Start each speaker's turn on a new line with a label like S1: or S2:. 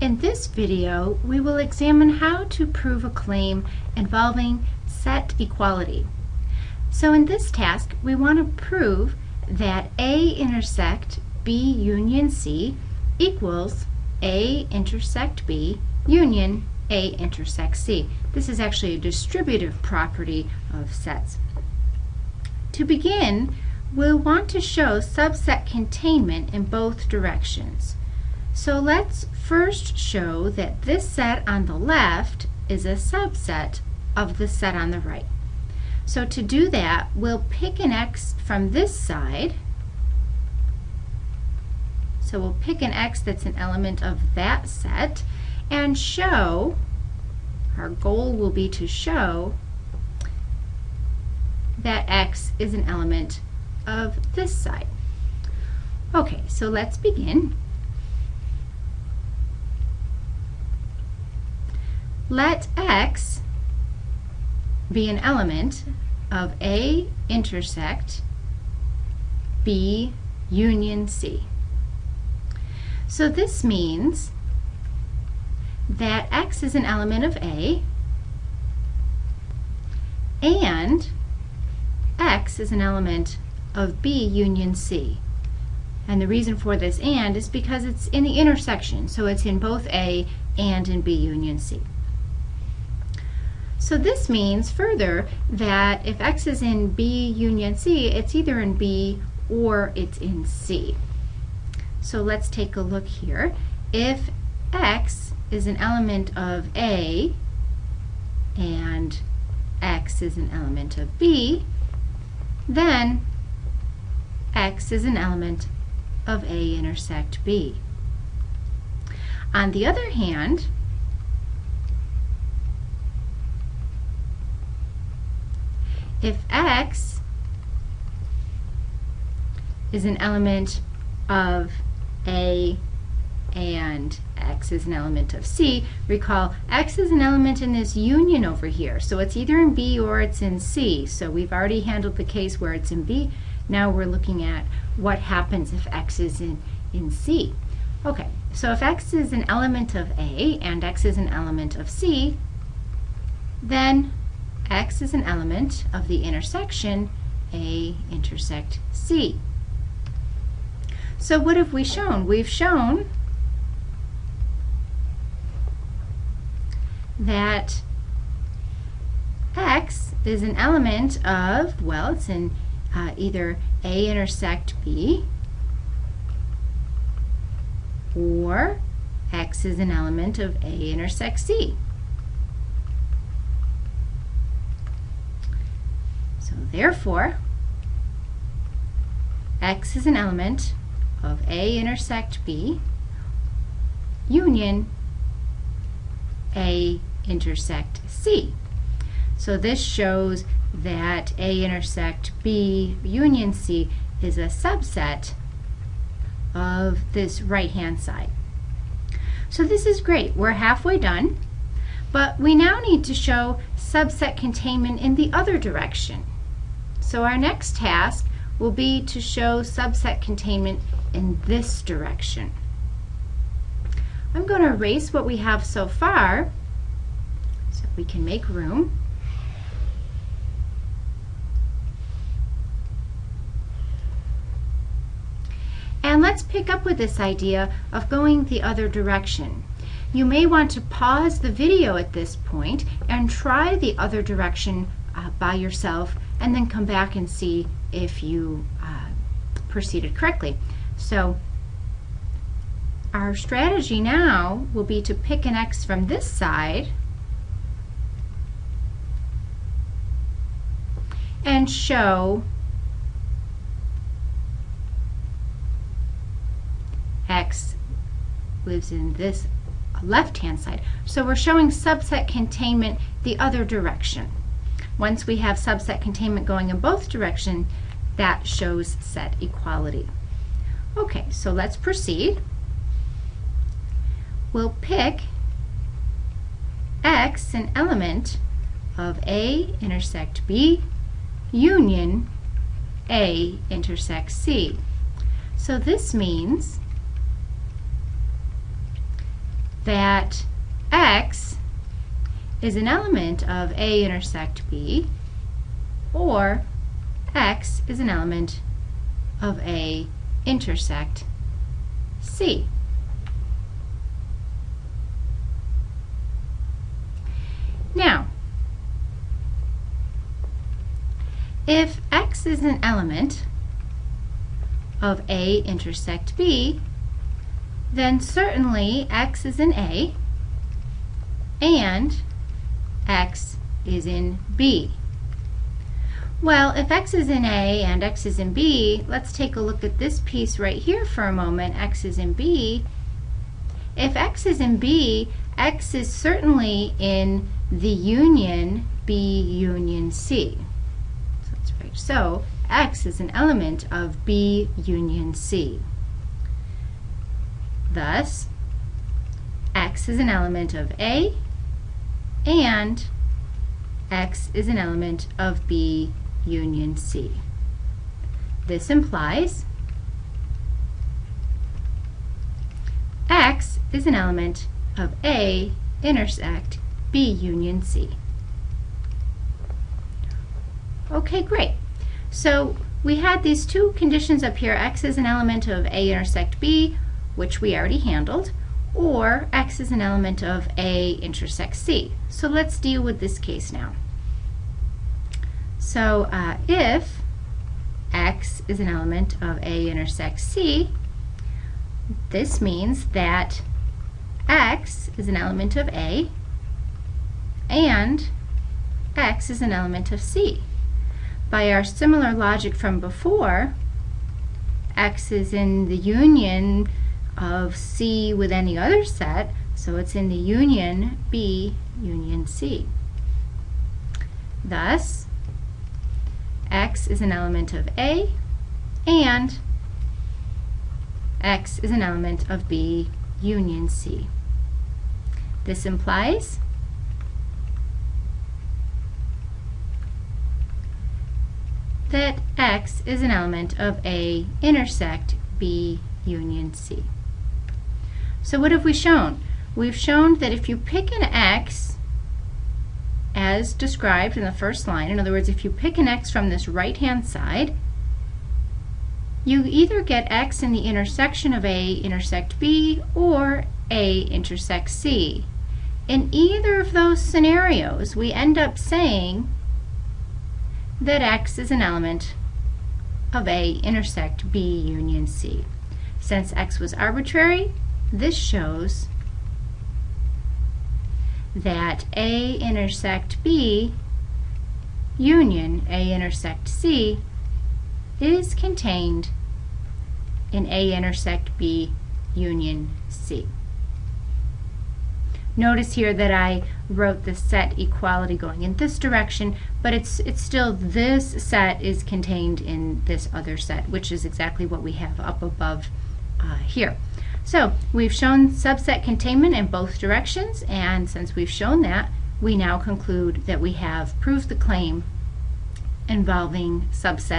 S1: In this video, we will examine how to prove a claim involving set equality. So in this task, we want to prove that A intersect B union C equals A intersect B union A intersect C. This is actually a distributive property of sets. To begin, we'll want to show subset containment in both directions. So let's first show that this set on the left is a subset of the set on the right. So to do that, we'll pick an x from this side. So we'll pick an x that's an element of that set and show, our goal will be to show that x is an element of this side. Okay, so let's begin. Let x be an element of A intersect B union C. So this means that x is an element of A and x is an element of B union C. And the reason for this and is because it's in the intersection, so it's in both A and in B union C. So this means further that if x is in B union C, it's either in B or it's in C. So let's take a look here. If x is an element of A and x is an element of B, then x is an element of A intersect B. On the other hand, if x is an element of A and x is an element of C, recall x is an element in this union over here. So it's either in B or it's in C. So we've already handled the case where it's in B. Now we're looking at what happens if x is in, in C. Okay, so if x is an element of A and x is an element of C, then x is an element of the intersection A intersect C. So what have we shown? We've shown that x is an element of, well, it's in uh, either A intersect B or x is an element of A intersect C. So therefore, x is an element of A intersect B union A intersect C. So this shows that A intersect B union C is a subset of this right-hand side. So this is great. We're halfway done, but we now need to show subset containment in the other direction. So our next task will be to show subset containment in this direction. I'm going to erase what we have so far so we can make room. And let's pick up with this idea of going the other direction. You may want to pause the video at this point and try the other direction uh, by yourself and then come back and see if you uh, proceeded correctly. So our strategy now will be to pick an x from this side and show x lives in this left-hand side. So we're showing subset containment the other direction. Once we have subset containment going in both directions, that shows set equality. Okay, so let's proceed. We'll pick x, an element of A intersect B union A intersect C. So this means that X is an element of A intersect B or X is an element of A intersect C. Now, if X is an element of A intersect B, then certainly X is an A and X is in B. Well, if X is in A and X is in B, let's take a look at this piece right here for a moment. X is in B. If X is in B, X is certainly in the union B union C. So, that's right. so X is an element of B union C. Thus, X is an element of A and X is an element of B union C. This implies X is an element of A intersect B union C. Okay, great. So we had these two conditions up here. X is an element of A intersect B, which we already handled, or X is an element of A intersect C. So let's deal with this case now. So uh, if X is an element of A intersect C, this means that X is an element of A and X is an element of C. By our similar logic from before, X is in the union of C with any other set, so it's in the union B union C. Thus, X is an element of A and X is an element of B union C. This implies that X is an element of A intersect B union C. So what have we shown? We've shown that if you pick an X as described in the first line, in other words, if you pick an X from this right-hand side, you either get X in the intersection of A intersect B or A intersect C. In either of those scenarios, we end up saying that X is an element of A intersect B union C. Since X was arbitrary, this shows that A intersect B union A intersect C is contained in A intersect B union C. Notice here that I wrote the set equality going in this direction, but it's, it's still this set is contained in this other set, which is exactly what we have up above uh, here. So we've shown subset containment in both directions, and since we've shown that, we now conclude that we have proved the claim involving subset